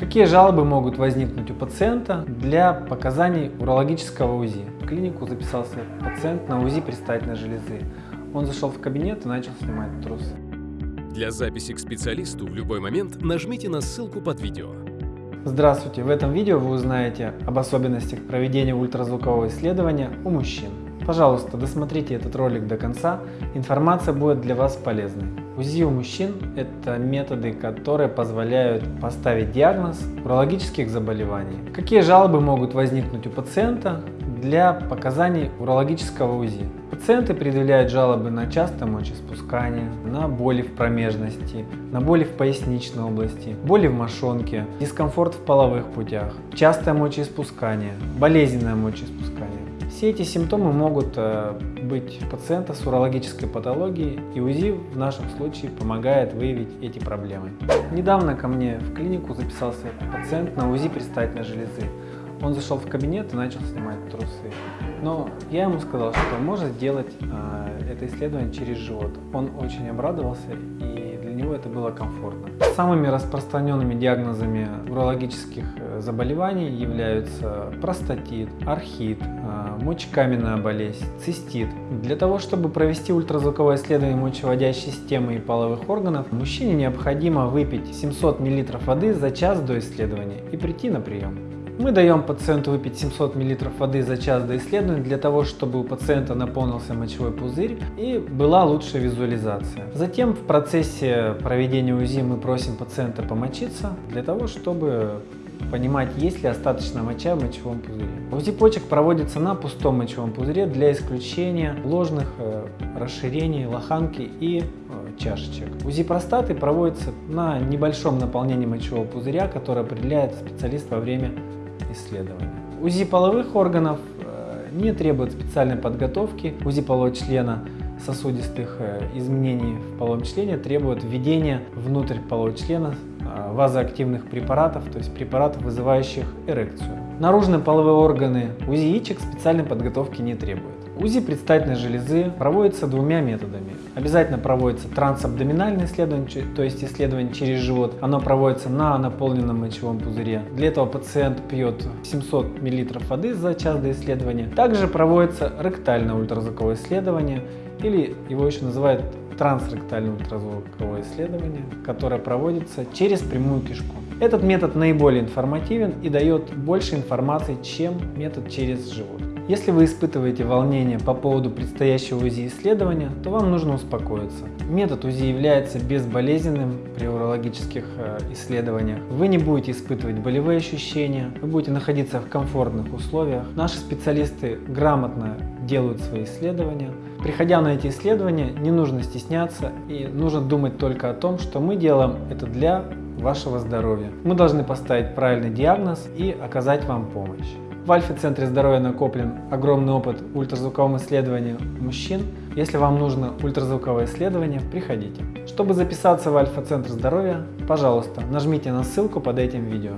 Какие жалобы могут возникнуть у пациента для показаний урологического УЗИ? В клинику записался пациент на УЗИ предстательной железы. Он зашел в кабинет и начал снимать трусы. Для записи к специалисту в любой момент нажмите на ссылку под видео. Здравствуйте! В этом видео вы узнаете об особенностях проведения ультразвукового исследования у мужчин. Пожалуйста, досмотрите этот ролик до конца, информация будет для вас полезной. УЗИ у мужчин – это методы, которые позволяют поставить диагноз урологических заболеваний. Какие жалобы могут возникнуть у пациента для показаний урологического УЗИ? Пациенты предъявляют жалобы на частое мочеиспускание, на боли в промежности, на боли в поясничной области, боли в мошонке, дискомфорт в половых путях, частое мочеиспускание, болезненное мочеиспускание. Все эти симптомы могут э, быть пациента с урологической патологией, и УЗИ в нашем случае помогает выявить эти проблемы. Недавно ко мне в клинику записался пациент на УЗИ предстательной железы. Он зашел в кабинет и начал снимать трусы. Но я ему сказал, что можно сделать э, это исследование через живот. Он очень обрадовался и него это было комфортно. Самыми распространенными диагнозами урологических э, заболеваний являются простатит, архит, э, мочекаменная болезнь, цистит. Для того, чтобы провести ультразвуковое исследование мочеводящей системы и половых органов, мужчине необходимо выпить 700 мл воды за час до исследования и прийти на прием. Мы даем пациенту выпить 700 мл воды за час до исследования для того, чтобы у пациента наполнился мочевой пузырь и была лучшая визуализация. Затем в процессе проведения УЗИ мы просим пациента помочиться для того, чтобы понимать, есть ли остаточная моча в мочевом пузыре. УЗИ почек проводится на пустом мочевом пузыре для исключения ложных э, расширений лоханки и э, чашечек. УЗИ простаты проводится на небольшом наполнении мочевого пузыря, которое определяет специалист во время исследования. УЗИ половых органов э, не требует специальной подготовки. УЗИ полового члена сосудистых э, изменений в половом члене требует введения внутрь полового члена э, вазоактивных препаратов, то есть препаратов, вызывающих эрекцию. Наружные половые органы УЗИ яичек специальной подготовки не требует. УЗИ предстательной железы проводится двумя методами. Обязательно проводится трансабдоминальное исследование, то есть исследование через живот. Оно проводится на наполненном мочевом пузыре. Для этого пациент пьет 700 мл воды за час до исследования. Также проводится ректальное ультразвуковое исследование, или его еще называют трансректальное ультразвуковое исследование, которое проводится через прямую кишку. Этот метод наиболее информативен и дает больше информации, чем метод через живот. Если вы испытываете волнение по поводу предстоящего УЗИ исследования, то вам нужно успокоиться. Метод УЗИ является безболезненным при урологических э, исследованиях. Вы не будете испытывать болевые ощущения, вы будете находиться в комфортных условиях. Наши специалисты грамотно делают свои исследования. Приходя на эти исследования, не нужно стесняться и нужно думать только о том, что мы делаем это для вашего здоровья. Мы должны поставить правильный диагноз и оказать вам помощь. В Альфа-центре здоровья накоплен огромный опыт в ультразвуковом исследовании мужчин. Если вам нужно ультразвуковое исследование, приходите. Чтобы записаться в Альфа-центр здоровья, пожалуйста, нажмите на ссылку под этим видео.